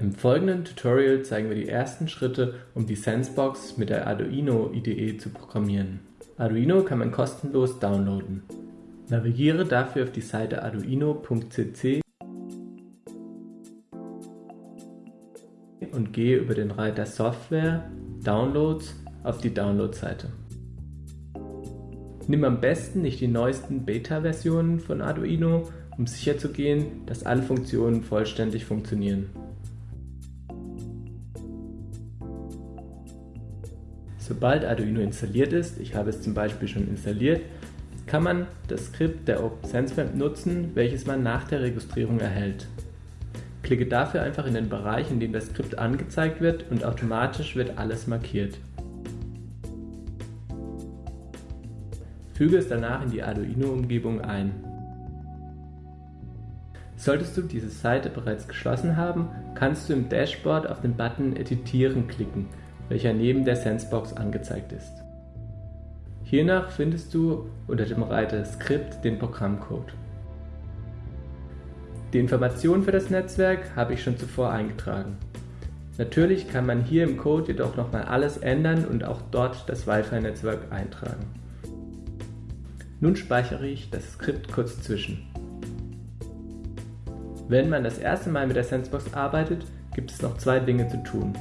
Im folgenden Tutorial zeigen wir die ersten Schritte, um die Sensebox mit der Arduino IDE zu programmieren. Arduino kann man kostenlos downloaden. Navigiere dafür auf die Seite arduino.cc und gehe über den Reiter Software, Downloads auf die Download-Seite. Nimm am besten nicht die neuesten Beta-Versionen von Arduino, um sicherzugehen, dass alle Funktionen vollständig funktionieren. Sobald Arduino installiert ist, ich habe es zum Beispiel schon installiert, kann man das Skript der OpenSenseMap nutzen, welches man nach der Registrierung erhält. Klicke dafür einfach in den Bereich, in dem das Skript angezeigt wird und automatisch wird alles markiert. Füge es danach in die Arduino-Umgebung ein. Solltest du diese Seite bereits geschlossen haben, kannst du im Dashboard auf den Button Editieren klicken welcher neben der Sensebox angezeigt ist. Hiernach findest du unter dem Reiter Skript den Programmcode. Die Informationen für das Netzwerk habe ich schon zuvor eingetragen. Natürlich kann man hier im Code jedoch nochmal alles ändern und auch dort das Wi-Fi-Netzwerk eintragen. Nun speichere ich das Skript kurz zwischen. Wenn man das erste Mal mit der Sensebox arbeitet, gibt es noch zwei Dinge zu tun.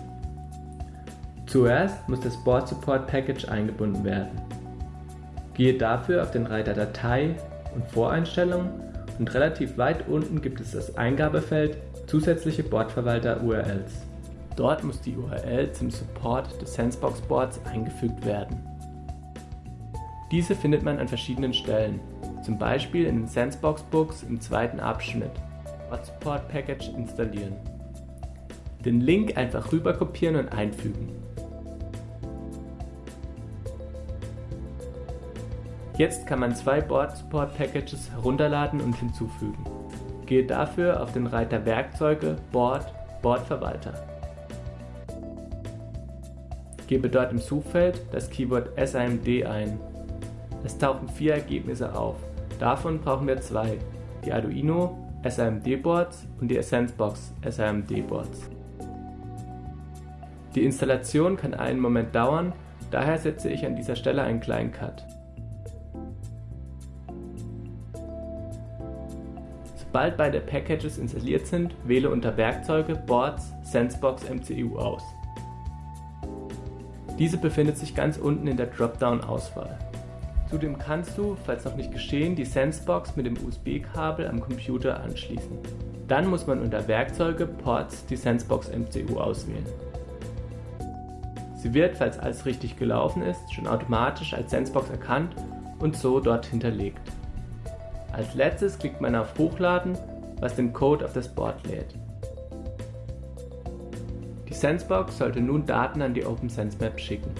Zuerst muss das Board Support Package eingebunden werden. Gehe dafür auf den Reiter Datei und Voreinstellungen und relativ weit unten gibt es das Eingabefeld Zusätzliche Bordverwalter URLs. Dort muss die URL zum Support des Sensebox Boards eingefügt werden. Diese findet man an verschiedenen Stellen, zum Beispiel in den Sensebox Books im zweiten Abschnitt Board Support Package installieren. Den Link einfach rüber kopieren und einfügen. Jetzt kann man zwei Board Support Packages herunterladen und hinzufügen. Gehe dafür auf den Reiter Werkzeuge, Board, Bordverwalter. Gebe dort im Suchfeld das Keyword SIMD ein. Es tauchen vier Ergebnisse auf. Davon brauchen wir zwei, die Arduino SIMD Boards und die Essence-Box SIMD Boards. Die Installation kann einen Moment dauern, daher setze ich an dieser Stelle einen kleinen Cut. Sobald beide Packages installiert sind, wähle unter Werkzeuge Boards Sensebox MCU aus. Diese befindet sich ganz unten in der Dropdown-Auswahl. Zudem kannst du, falls noch nicht geschehen, die Sensebox mit dem USB-Kabel am Computer anschließen. Dann muss man unter Werkzeuge Ports die Sensebox MCU auswählen. Sie wird, falls alles richtig gelaufen ist, schon automatisch als Sensebox erkannt und so dort hinterlegt. Als letztes klickt man auf Hochladen, was den Code auf das Board lädt. Die Sensebox sollte nun Daten an die OpenSense Map schicken.